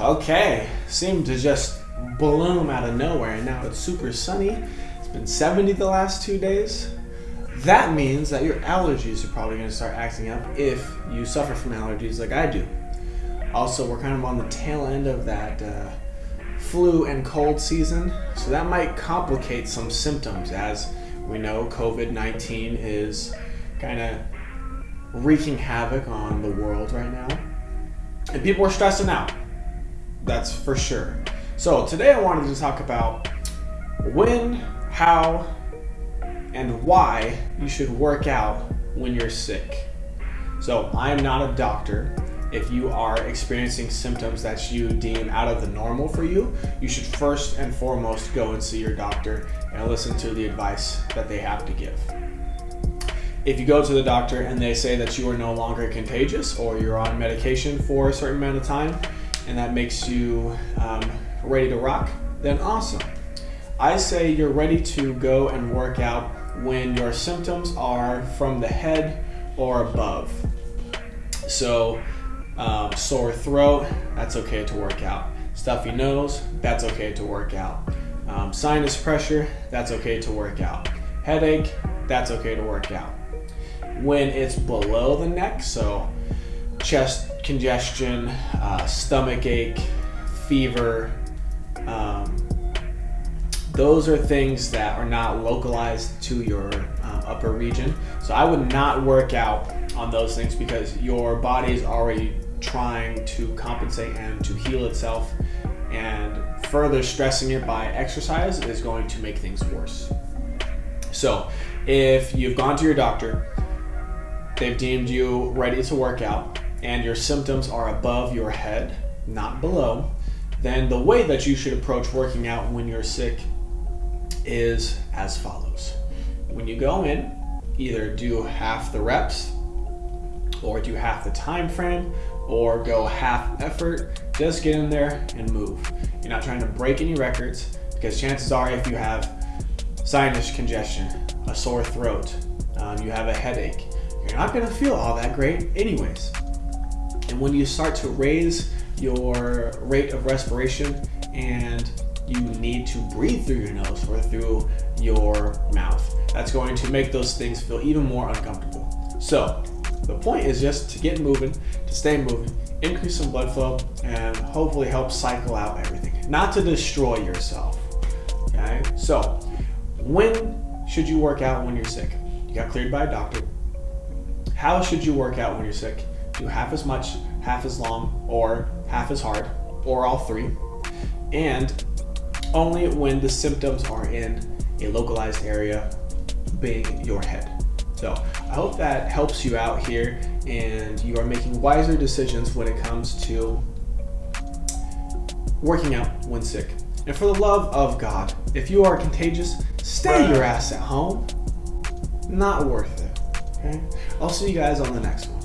okay. Seemed to just bloom out of nowhere, and now it's super sunny. It's been 70 the last two days. That means that your allergies are probably going to start acting up if you suffer from allergies like I do. Also, we're kind of on the tail end of that uh, flu and cold season, so that might complicate some symptoms. As we know, COVID 19 is kind of wreaking havoc on the world right now. And people are stressing out. That's for sure. So, today I wanted to talk about when, how, and why you should work out when you're sick. So, I am not a doctor. If you are experiencing symptoms that you deem out of the normal for you, you should first and foremost go and see your doctor and listen to the advice that they have to give. If you go to the doctor and they say that you are no longer contagious or you're on medication for a certain amount of time and that makes you um, ready to rock, then awesome. I say you're ready to go and work out when your symptoms are from the head or above. So, um, sore throat, that's okay to work out. Stuffy nose, that's okay to work out. Um, sinus pressure, that's okay to work out. Headache, that's okay to work out. When it's below the neck, so chest congestion, uh, stomach ache, fever, um, those are things that are not localized to your um, upper region. So I would not work out on those things because your body is already trying to compensate and to heal itself and further stressing it by exercise is going to make things worse. So, if you've gone to your doctor, they've deemed you ready to work out, and your symptoms are above your head, not below, then the way that you should approach working out when you're sick is as follows. When you go in, either do half the reps or do half the time frame or go half effort. Just get in there and move. You're not trying to break any records because chances are if you have sinus congestion, a sore throat, um, you have a headache, you're not gonna feel all that great anyways. And when you start to raise your rate of respiration and you need to breathe through your nose or through your mouth. That's going to make those things feel even more uncomfortable. So, the point is just to get moving, to stay moving, increase some blood flow, and hopefully help cycle out everything. Not to destroy yourself. Okay? So, when should you work out when you're sick? You got cleared by a doctor. How should you work out when you're sick? Do half as much, half as long, or half as hard, or all three. And only when the symptoms are in a localized area, being your head. So I hope that helps you out here and you are making wiser decisions when it comes to working out when sick. And for the love of God, if you are contagious, stay your ass at home. Not worth it. Okay? I'll see you guys on the next one.